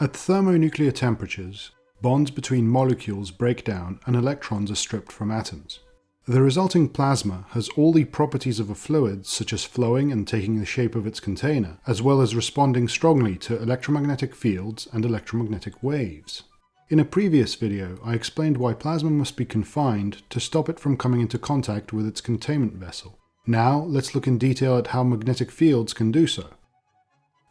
At thermonuclear temperatures, bonds between molecules break down and electrons are stripped from atoms. The resulting plasma has all the properties of a fluid, such as flowing and taking the shape of its container, as well as responding strongly to electromagnetic fields and electromagnetic waves. In a previous video, I explained why plasma must be confined to stop it from coming into contact with its containment vessel. Now, let's look in detail at how magnetic fields can do so.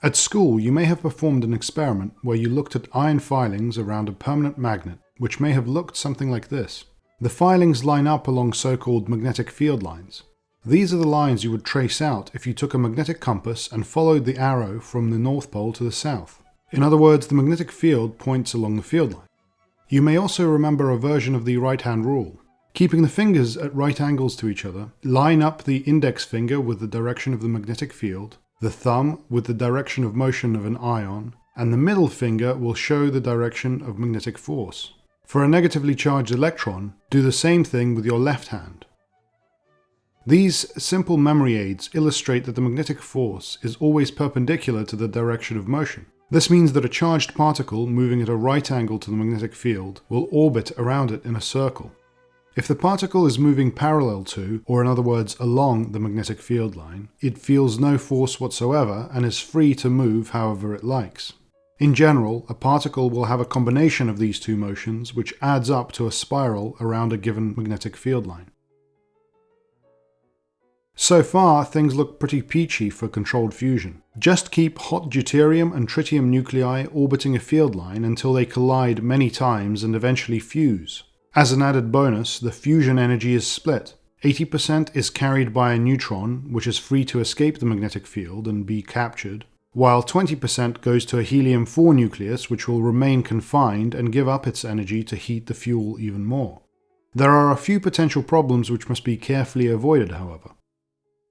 At school, you may have performed an experiment where you looked at iron filings around a permanent magnet, which may have looked something like this. The filings line up along so-called magnetic field lines. These are the lines you would trace out if you took a magnetic compass and followed the arrow from the North Pole to the South. In other words, the magnetic field points along the field line. You may also remember a version of the right-hand rule. Keeping the fingers at right angles to each other, line up the index finger with the direction of the magnetic field, the thumb with the direction of motion of an ion, and the middle finger will show the direction of magnetic force. For a negatively charged electron, do the same thing with your left hand. These simple memory aids illustrate that the magnetic force is always perpendicular to the direction of motion. This means that a charged particle moving at a right angle to the magnetic field will orbit around it in a circle. If the particle is moving parallel to, or in other words along, the magnetic field line, it feels no force whatsoever and is free to move however it likes. In general, a particle will have a combination of these two motions which adds up to a spiral around a given magnetic field line. So far, things look pretty peachy for controlled fusion. Just keep hot deuterium and tritium nuclei orbiting a field line until they collide many times and eventually fuse. As an added bonus, the fusion energy is split. 80% is carried by a neutron, which is free to escape the magnetic field and be captured, while 20% goes to a helium-4 nucleus which will remain confined and give up its energy to heat the fuel even more. There are a few potential problems which must be carefully avoided, however.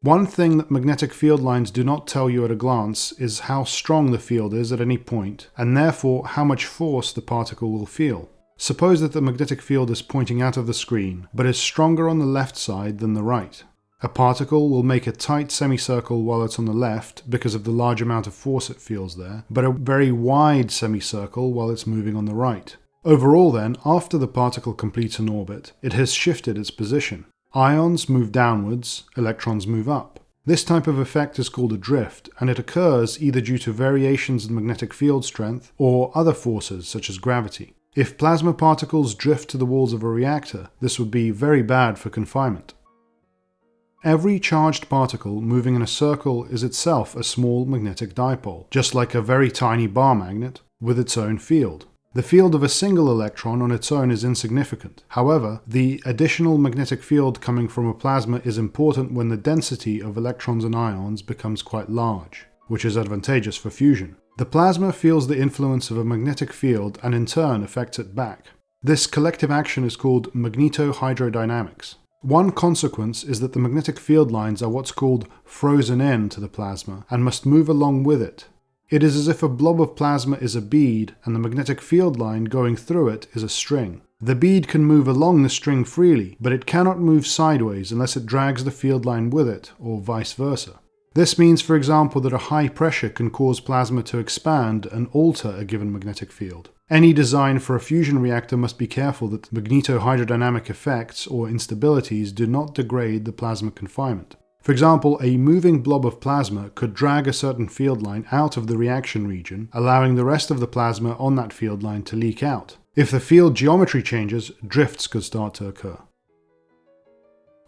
One thing that magnetic field lines do not tell you at a glance is how strong the field is at any point, and therefore how much force the particle will feel. Suppose that the magnetic field is pointing out of the screen, but is stronger on the left side than the right. A particle will make a tight semicircle while it's on the left because of the large amount of force it feels there, but a very wide semicircle while it's moving on the right. Overall then, after the particle completes an orbit, it has shifted its position. Ions move downwards, electrons move up. This type of effect is called a drift, and it occurs either due to variations in magnetic field strength or other forces such as gravity. If plasma particles drift to the walls of a reactor, this would be very bad for confinement. Every charged particle moving in a circle is itself a small magnetic dipole, just like a very tiny bar magnet, with its own field. The field of a single electron on its own is insignificant. However, the additional magnetic field coming from a plasma is important when the density of electrons and ions becomes quite large, which is advantageous for fusion. The plasma feels the influence of a magnetic field and in turn affects it back. This collective action is called magnetohydrodynamics. One consequence is that the magnetic field lines are what's called frozen in to the plasma and must move along with it. It is as if a blob of plasma is a bead and the magnetic field line going through it is a string. The bead can move along the string freely, but it cannot move sideways unless it drags the field line with it, or vice versa. This means, for example, that a high pressure can cause plasma to expand and alter a given magnetic field. Any design for a fusion reactor must be careful that magnetohydrodynamic effects or instabilities do not degrade the plasma confinement. For example, a moving blob of plasma could drag a certain field line out of the reaction region, allowing the rest of the plasma on that field line to leak out. If the field geometry changes, drifts could start to occur.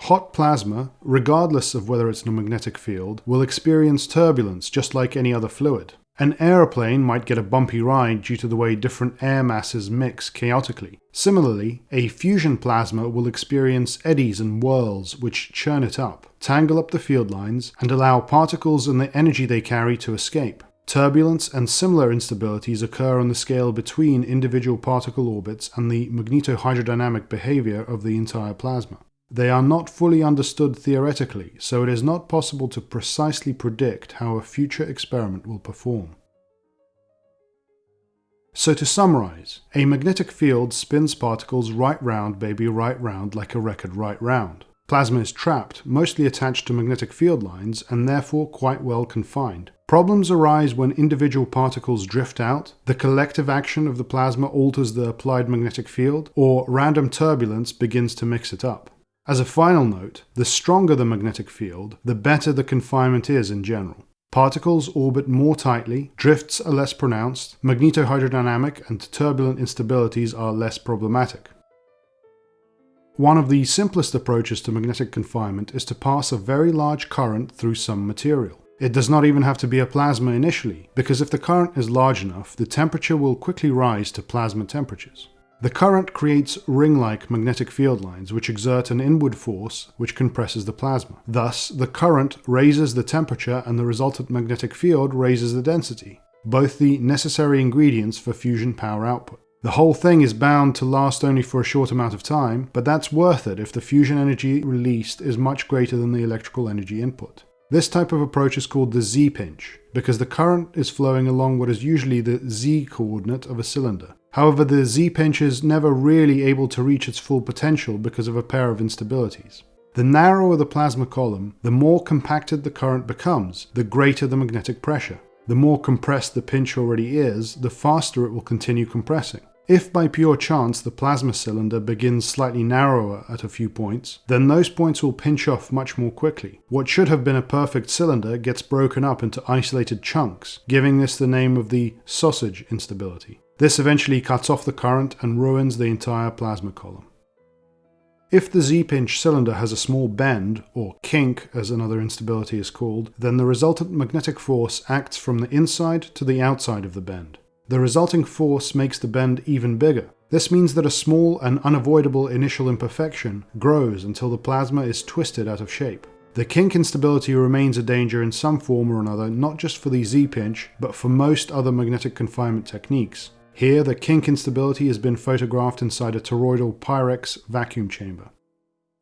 Hot plasma, regardless of whether it's in a magnetic field, will experience turbulence just like any other fluid. An aeroplane might get a bumpy ride due to the way different air masses mix chaotically. Similarly, a fusion plasma will experience eddies and whirls which churn it up, tangle up the field lines, and allow particles and the energy they carry to escape. Turbulence and similar instabilities occur on the scale between individual particle orbits and the magnetohydrodynamic behavior of the entire plasma. They are not fully understood theoretically, so it is not possible to precisely predict how a future experiment will perform. So to summarize, a magnetic field spins particles right round baby right round like a record right round. Plasma is trapped, mostly attached to magnetic field lines, and therefore quite well confined. Problems arise when individual particles drift out, the collective action of the plasma alters the applied magnetic field, or random turbulence begins to mix it up. As a final note, the stronger the magnetic field, the better the confinement is in general. Particles orbit more tightly, drifts are less pronounced, magnetohydrodynamic and turbulent instabilities are less problematic. One of the simplest approaches to magnetic confinement is to pass a very large current through some material. It does not even have to be a plasma initially, because if the current is large enough, the temperature will quickly rise to plasma temperatures. The current creates ring-like magnetic field lines which exert an inward force which compresses the plasma. Thus, the current raises the temperature and the resultant magnetic field raises the density, both the necessary ingredients for fusion power output. The whole thing is bound to last only for a short amount of time, but that's worth it if the fusion energy released is much greater than the electrical energy input. This type of approach is called the Z-pinch, because the current is flowing along what is usually the Z-coordinate of a cylinder. However, the Z-pinch is never really able to reach its full potential because of a pair of instabilities. The narrower the plasma column, the more compacted the current becomes, the greater the magnetic pressure. The more compressed the pinch already is, the faster it will continue compressing. If by pure chance the plasma cylinder begins slightly narrower at a few points, then those points will pinch off much more quickly. What should have been a perfect cylinder gets broken up into isolated chunks, giving this the name of the sausage instability. This eventually cuts off the current and ruins the entire plasma column. If the Z-pinch cylinder has a small bend, or kink as another instability is called, then the resultant magnetic force acts from the inside to the outside of the bend. The resulting force makes the bend even bigger. This means that a small and unavoidable initial imperfection grows until the plasma is twisted out of shape. The kink instability remains a danger in some form or another, not just for the Z-pinch, but for most other magnetic confinement techniques, here, the kink instability has been photographed inside a toroidal Pyrex vacuum chamber.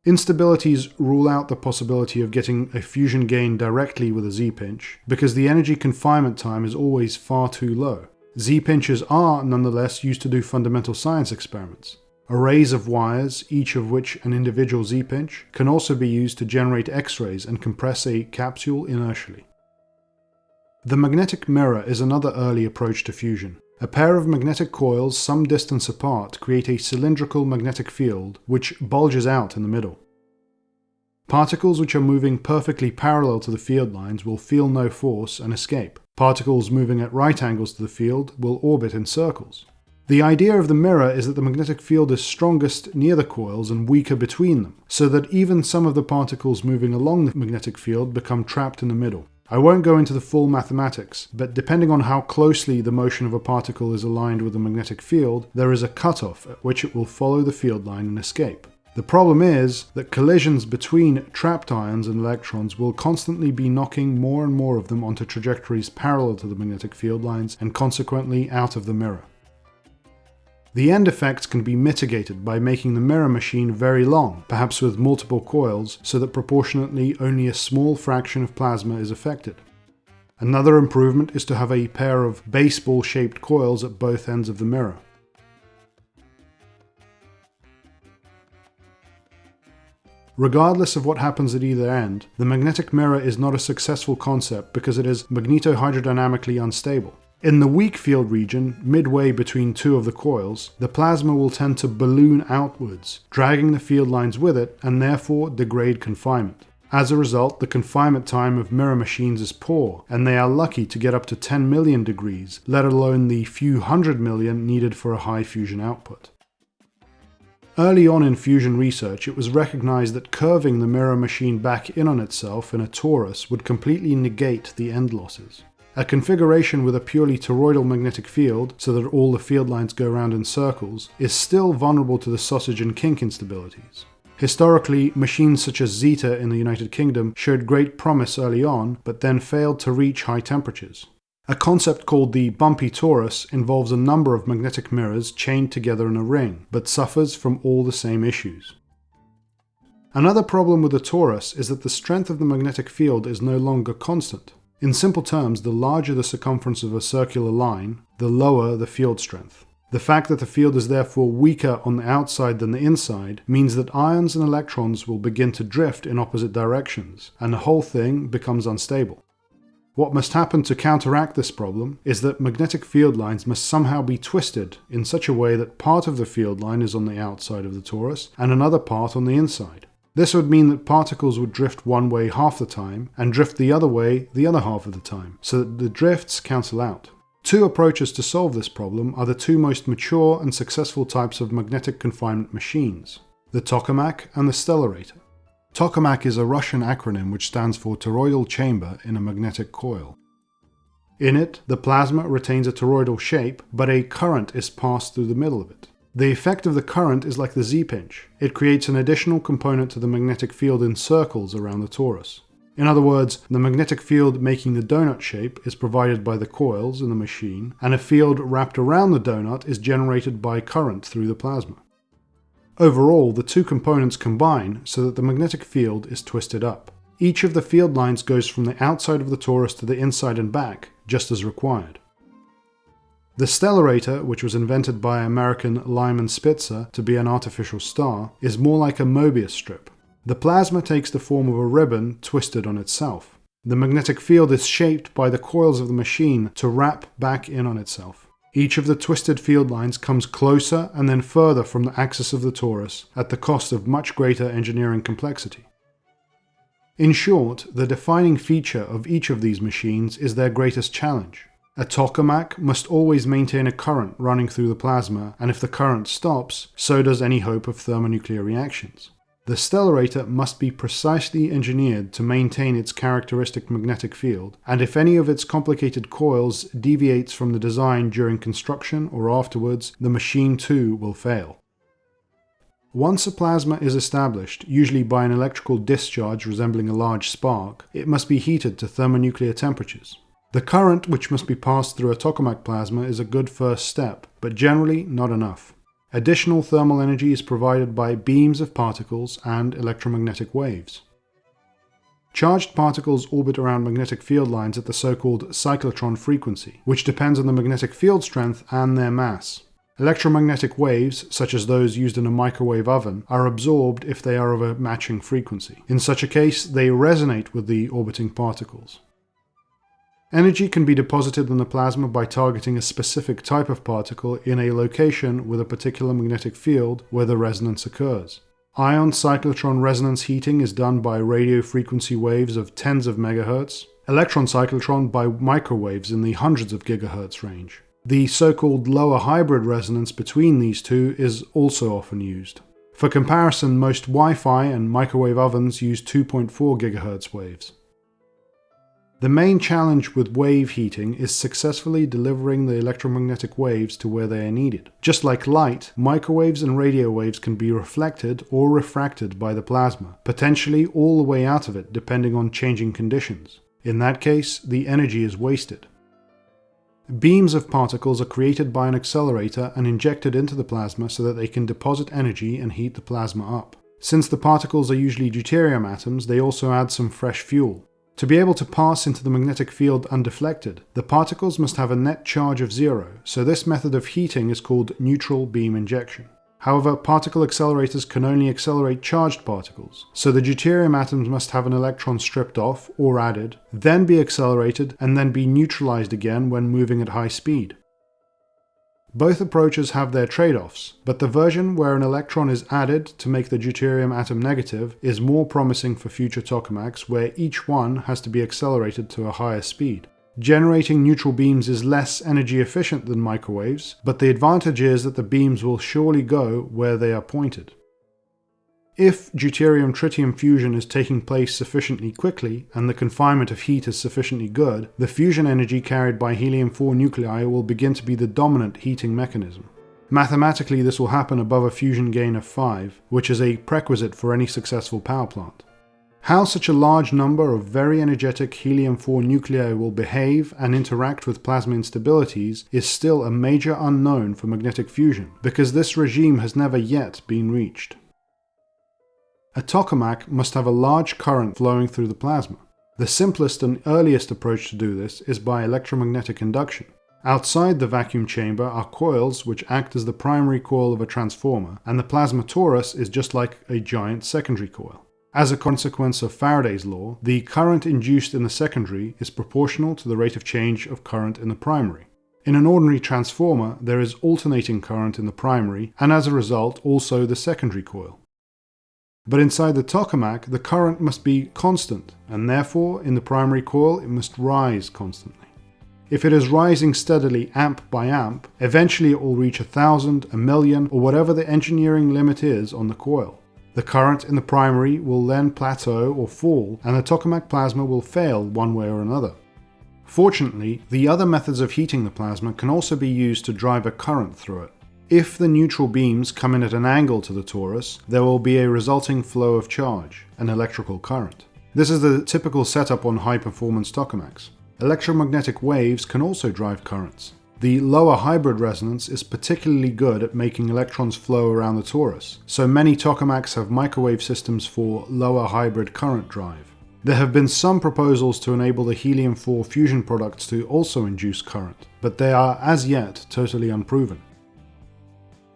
Instabilities rule out the possibility of getting a fusion gain directly with a Z-pinch, because the energy confinement time is always far too low. Z-pinches are, nonetheless, used to do fundamental science experiments. Arrays of wires, each of which an individual Z-pinch, can also be used to generate X-rays and compress a capsule inertially. The magnetic mirror is another early approach to fusion. A pair of magnetic coils some distance apart create a cylindrical magnetic field which bulges out in the middle. Particles which are moving perfectly parallel to the field lines will feel no force and escape. Particles moving at right angles to the field will orbit in circles. The idea of the mirror is that the magnetic field is strongest near the coils and weaker between them, so that even some of the particles moving along the magnetic field become trapped in the middle. I won't go into the full mathematics, but depending on how closely the motion of a particle is aligned with the magnetic field, there is a cutoff at which it will follow the field line and escape. The problem is that collisions between trapped ions and electrons will constantly be knocking more and more of them onto trajectories parallel to the magnetic field lines and consequently out of the mirror. The end effects can be mitigated by making the mirror machine very long, perhaps with multiple coils, so that proportionately only a small fraction of plasma is affected. Another improvement is to have a pair of baseball-shaped coils at both ends of the mirror. Regardless of what happens at either end, the magnetic mirror is not a successful concept because it is magnetohydrodynamically unstable. In the weak field region, midway between two of the coils, the plasma will tend to balloon outwards, dragging the field lines with it and therefore degrade confinement. As a result, the confinement time of mirror machines is poor, and they are lucky to get up to 10 million degrees, let alone the few hundred million needed for a high fusion output. Early on in fusion research, it was recognized that curving the mirror machine back in on itself in a torus would completely negate the end losses. A configuration with a purely toroidal magnetic field, so that all the field lines go around in circles, is still vulnerable to the sausage and kink instabilities. Historically, machines such as Zeta in the United Kingdom showed great promise early on, but then failed to reach high temperatures. A concept called the bumpy torus involves a number of magnetic mirrors chained together in a ring, but suffers from all the same issues. Another problem with the torus is that the strength of the magnetic field is no longer constant. In simple terms, the larger the circumference of a circular line, the lower the field strength. The fact that the field is therefore weaker on the outside than the inside means that ions and electrons will begin to drift in opposite directions, and the whole thing becomes unstable. What must happen to counteract this problem is that magnetic field lines must somehow be twisted in such a way that part of the field line is on the outside of the torus and another part on the inside. This would mean that particles would drift one way half the time and drift the other way the other half of the time, so that the drifts cancel out. Two approaches to solve this problem are the two most mature and successful types of magnetic confinement machines, the tokamak and the stellarator. Tokamak is a Russian acronym which stands for toroidal chamber in a magnetic coil. In it, the plasma retains a toroidal shape, but a current is passed through the middle of it. The effect of the current is like the Z-pinch. It creates an additional component to the magnetic field in circles around the torus. In other words, the magnetic field making the donut shape is provided by the coils in the machine, and a field wrapped around the donut is generated by current through the plasma. Overall, the two components combine so that the magnetic field is twisted up. Each of the field lines goes from the outside of the torus to the inside and back, just as required. The stellarator, which was invented by American Lyman Spitzer to be an artificial star, is more like a Mobius strip, the plasma takes the form of a ribbon twisted on itself. The magnetic field is shaped by the coils of the machine to wrap back in on itself. Each of the twisted field lines comes closer and then further from the axis of the torus at the cost of much greater engineering complexity. In short, the defining feature of each of these machines is their greatest challenge. A tokamak must always maintain a current running through the plasma, and if the current stops, so does any hope of thermonuclear reactions. The stellarator must be precisely engineered to maintain its characteristic magnetic field, and if any of its complicated coils deviates from the design during construction or afterwards, the machine too will fail. Once a plasma is established, usually by an electrical discharge resembling a large spark, it must be heated to thermonuclear temperatures. The current which must be passed through a tokamak plasma is a good first step, but generally not enough. Additional thermal energy is provided by beams of particles and electromagnetic waves. Charged particles orbit around magnetic field lines at the so-called cyclotron frequency, which depends on the magnetic field strength and their mass. Electromagnetic waves, such as those used in a microwave oven, are absorbed if they are of a matching frequency. In such a case, they resonate with the orbiting particles. Energy can be deposited in the plasma by targeting a specific type of particle in a location with a particular magnetic field where the resonance occurs. Ion cyclotron resonance heating is done by radio frequency waves of tens of megahertz, electron cyclotron by microwaves in the hundreds of gigahertz range. The so-called lower hybrid resonance between these two is also often used. For comparison, most Wi-Fi and microwave ovens use 2.4 GHz waves. The main challenge with wave heating is successfully delivering the electromagnetic waves to where they are needed. Just like light, microwaves and radio waves can be reflected or refracted by the plasma, potentially all the way out of it depending on changing conditions. In that case, the energy is wasted. Beams of particles are created by an accelerator and injected into the plasma so that they can deposit energy and heat the plasma up. Since the particles are usually deuterium atoms, they also add some fresh fuel. To be able to pass into the magnetic field undeflected, the particles must have a net charge of zero, so this method of heating is called neutral beam injection. However, particle accelerators can only accelerate charged particles, so the deuterium atoms must have an electron stripped off or added, then be accelerated, and then be neutralized again when moving at high speed. Both approaches have their trade-offs, but the version where an electron is added to make the deuterium atom negative is more promising for future tokamaks where each one has to be accelerated to a higher speed. Generating neutral beams is less energy efficient than microwaves, but the advantage is that the beams will surely go where they are pointed. If deuterium-tritium fusion is taking place sufficiently quickly, and the confinement of heat is sufficiently good, the fusion energy carried by helium-4 nuclei will begin to be the dominant heating mechanism. Mathematically this will happen above a fusion gain of 5, which is a prerequisite for any successful power plant. How such a large number of very energetic helium-4 nuclei will behave and interact with plasma instabilities is still a major unknown for magnetic fusion, because this regime has never yet been reached. A tokamak must have a large current flowing through the plasma. The simplest and earliest approach to do this is by electromagnetic induction. Outside the vacuum chamber are coils which act as the primary coil of a transformer, and the plasma torus is just like a giant secondary coil. As a consequence of Faraday's law, the current induced in the secondary is proportional to the rate of change of current in the primary. In an ordinary transformer, there is alternating current in the primary, and as a result, also the secondary coil. But inside the tokamak, the current must be constant, and therefore, in the primary coil, it must rise constantly. If it is rising steadily amp by amp, eventually it will reach a thousand, a million, or whatever the engineering limit is on the coil. The current in the primary will then plateau or fall, and the tokamak plasma will fail one way or another. Fortunately, the other methods of heating the plasma can also be used to drive a current through it. If the neutral beams come in at an angle to the torus, there will be a resulting flow of charge, an electrical current. This is the typical setup on high-performance tokamaks. Electromagnetic waves can also drive currents. The lower hybrid resonance is particularly good at making electrons flow around the torus, so many tokamaks have microwave systems for lower hybrid current drive. There have been some proposals to enable the helium-4 fusion products to also induce current, but they are as yet totally unproven.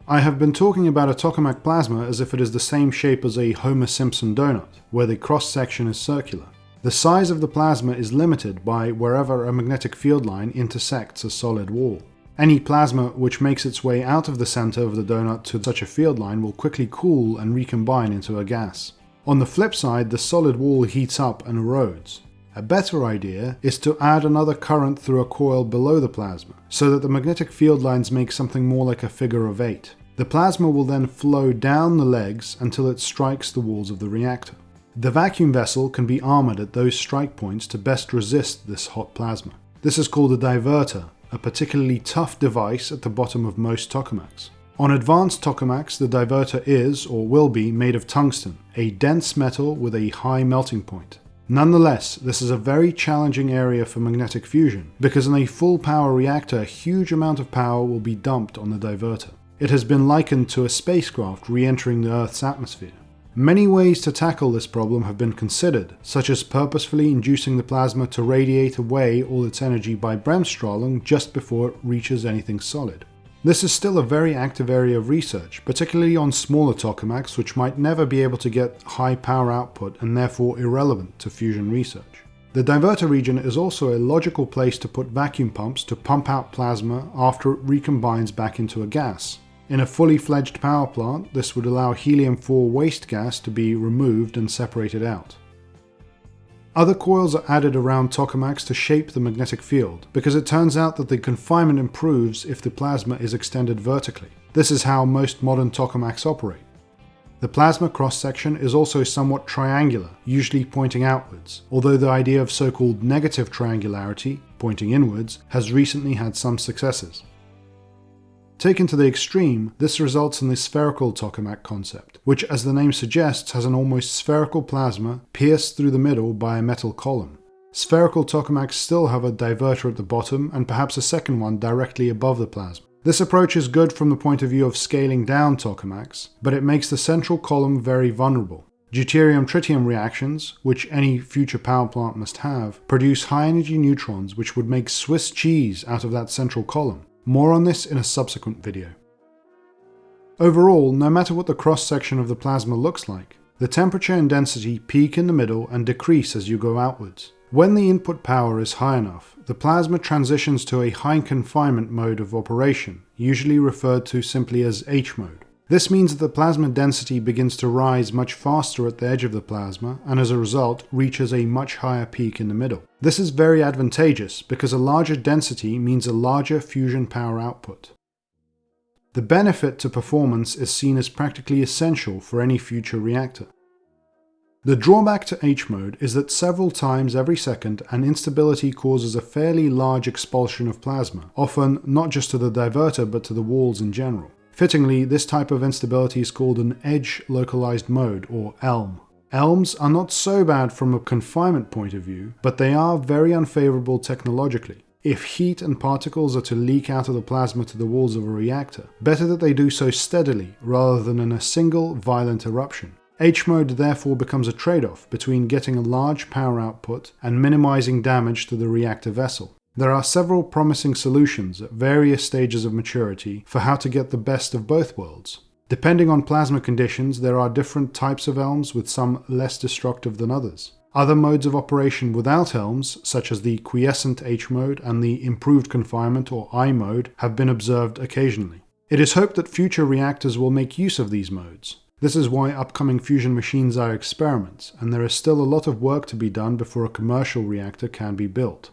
I have been talking about a tokamak plasma as if it is the same shape as a Homer Simpson donut, where the cross-section is circular. The size of the plasma is limited by wherever a magnetic field line intersects a solid wall. Any plasma which makes its way out of the center of the donut to such a field line will quickly cool and recombine into a gas. On the flip side, the solid wall heats up and erodes. A better idea is to add another current through a coil below the plasma, so that the magnetic field lines make something more like a figure of eight. The plasma will then flow down the legs until it strikes the walls of the reactor. The vacuum vessel can be armoured at those strike points to best resist this hot plasma. This is called a divertor, a particularly tough device at the bottom of most tokamaks. On advanced tokamaks, the divertor is, or will be, made of tungsten, a dense metal with a high melting point. Nonetheless, this is a very challenging area for magnetic fusion, because in a full power reactor a huge amount of power will be dumped on the divertor. It has been likened to a spacecraft re-entering the Earth's atmosphere. Many ways to tackle this problem have been considered, such as purposefully inducing the plasma to radiate away all its energy by Bremsstrahlung just before it reaches anything solid. This is still a very active area of research, particularly on smaller tokamaks which might never be able to get high power output and therefore irrelevant to fusion research. The divertor region is also a logical place to put vacuum pumps to pump out plasma after it recombines back into a gas, in a fully fledged power plant, this would allow helium-4 waste gas to be removed and separated out. Other coils are added around tokamaks to shape the magnetic field, because it turns out that the confinement improves if the plasma is extended vertically. This is how most modern tokamaks operate. The plasma cross-section is also somewhat triangular, usually pointing outwards, although the idea of so-called negative triangularity, pointing inwards, has recently had some successes. Taken to the extreme, this results in the spherical tokamak concept, which as the name suggests has an almost spherical plasma pierced through the middle by a metal column. Spherical tokamaks still have a divertor at the bottom and perhaps a second one directly above the plasma. This approach is good from the point of view of scaling down tokamaks, but it makes the central column very vulnerable. Deuterium-tritium reactions, which any future power plant must have, produce high-energy neutrons which would make Swiss cheese out of that central column. More on this in a subsequent video. Overall, no matter what the cross-section of the plasma looks like, the temperature and density peak in the middle and decrease as you go outwards. When the input power is high enough, the plasma transitions to a high confinement mode of operation, usually referred to simply as H mode. This means that the plasma density begins to rise much faster at the edge of the plasma and as a result reaches a much higher peak in the middle. This is very advantageous because a larger density means a larger fusion power output. The benefit to performance is seen as practically essential for any future reactor. The drawback to H-mode is that several times every second an instability causes a fairly large expulsion of plasma, often not just to the divertor but to the walls in general. Fittingly, this type of instability is called an edge localized mode, or ELM. ELMs are not so bad from a confinement point of view, but they are very unfavorable technologically. If heat and particles are to leak out of the plasma to the walls of a reactor, better that they do so steadily rather than in a single violent eruption. H-mode therefore becomes a trade-off between getting a large power output and minimizing damage to the reactor vessel. There are several promising solutions at various stages of maturity for how to get the best of both worlds. Depending on plasma conditions, there are different types of ELMs with some less destructive than others. Other modes of operation without ELMs, such as the quiescent H mode and the improved confinement or I mode, have been observed occasionally. It is hoped that future reactors will make use of these modes. This is why upcoming fusion machines are experiments, and there is still a lot of work to be done before a commercial reactor can be built.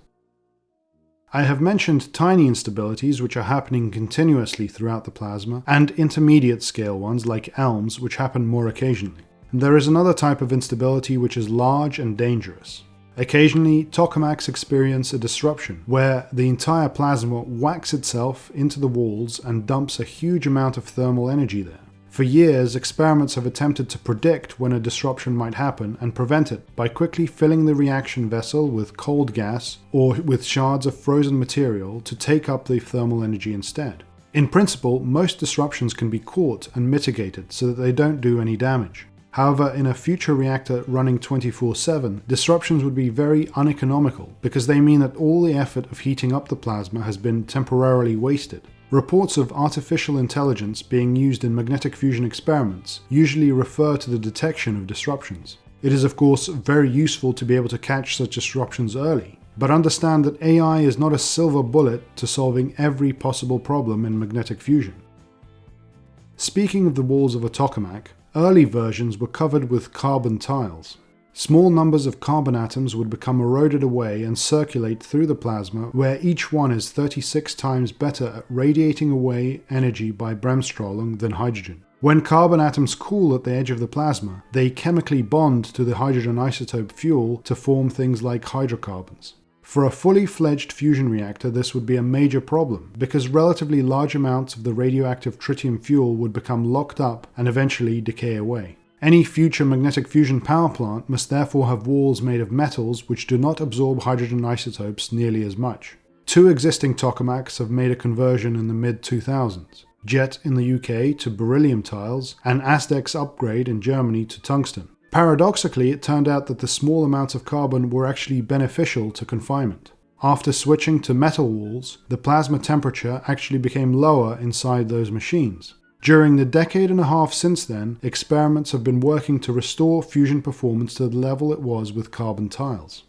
I have mentioned tiny instabilities which are happening continuously throughout the plasma, and intermediate scale ones like ELMs which happen more occasionally. There is another type of instability which is large and dangerous. Occasionally, tokamaks experience a disruption, where the entire plasma whacks itself into the walls and dumps a huge amount of thermal energy there. For years, experiments have attempted to predict when a disruption might happen and prevent it by quickly filling the reaction vessel with cold gas or with shards of frozen material to take up the thermal energy instead. In principle, most disruptions can be caught and mitigated so that they don't do any damage. However, in a future reactor running 24-7, disruptions would be very uneconomical because they mean that all the effort of heating up the plasma has been temporarily wasted. Reports of artificial intelligence being used in magnetic fusion experiments usually refer to the detection of disruptions. It is of course very useful to be able to catch such disruptions early, but understand that AI is not a silver bullet to solving every possible problem in magnetic fusion. Speaking of the walls of a tokamak, early versions were covered with carbon tiles. Small numbers of carbon atoms would become eroded away and circulate through the plasma, where each one is 36 times better at radiating away energy by Bremsstrahlung than hydrogen. When carbon atoms cool at the edge of the plasma, they chemically bond to the hydrogen isotope fuel to form things like hydrocarbons. For a fully fledged fusion reactor, this would be a major problem, because relatively large amounts of the radioactive tritium fuel would become locked up and eventually decay away. Any future magnetic fusion power plant must therefore have walls made of metals which do not absorb hydrogen isotopes nearly as much. Two existing tokamaks have made a conversion in the mid-2000s. JET in the UK to beryllium tiles, and ASDEX Upgrade in Germany to tungsten. Paradoxically, it turned out that the small amounts of carbon were actually beneficial to confinement. After switching to metal walls, the plasma temperature actually became lower inside those machines. During the decade and a half since then, experiments have been working to restore fusion performance to the level it was with carbon tiles.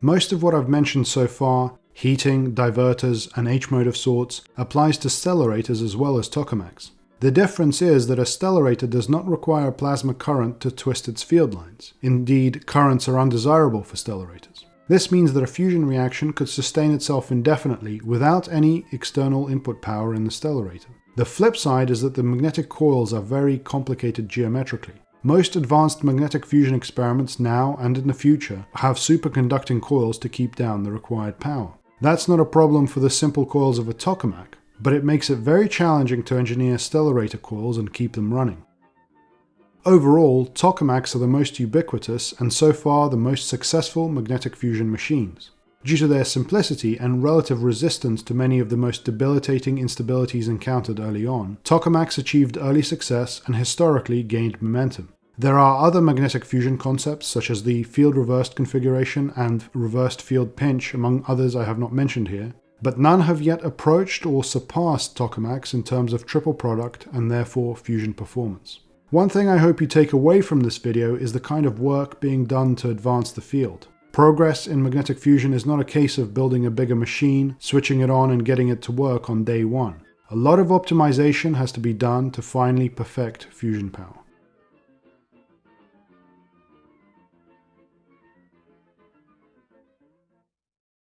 Most of what I've mentioned so far, heating, divertors, and H-mode of sorts, applies to stellarators as well as tokamaks. The difference is that a stellarator does not require plasma current to twist its field lines. Indeed, currents are undesirable for stellarators. This means that a fusion reaction could sustain itself indefinitely without any external input power in the stellarator. The flip side is that the magnetic coils are very complicated geometrically. Most advanced magnetic fusion experiments now and in the future have superconducting coils to keep down the required power. That's not a problem for the simple coils of a tokamak, but it makes it very challenging to engineer stellarator coils and keep them running. Overall, tokamaks are the most ubiquitous and so far the most successful magnetic fusion machines. Due to their simplicity and relative resistance to many of the most debilitating instabilities encountered early on, tokamaks achieved early success and historically gained momentum. There are other magnetic fusion concepts such as the field reversed configuration and reversed field pinch among others I have not mentioned here, but none have yet approached or surpassed tokamaks in terms of triple product and therefore fusion performance. One thing I hope you take away from this video is the kind of work being done to advance the field. Progress in magnetic fusion is not a case of building a bigger machine, switching it on and getting it to work on day one. A lot of optimization has to be done to finally perfect fusion power.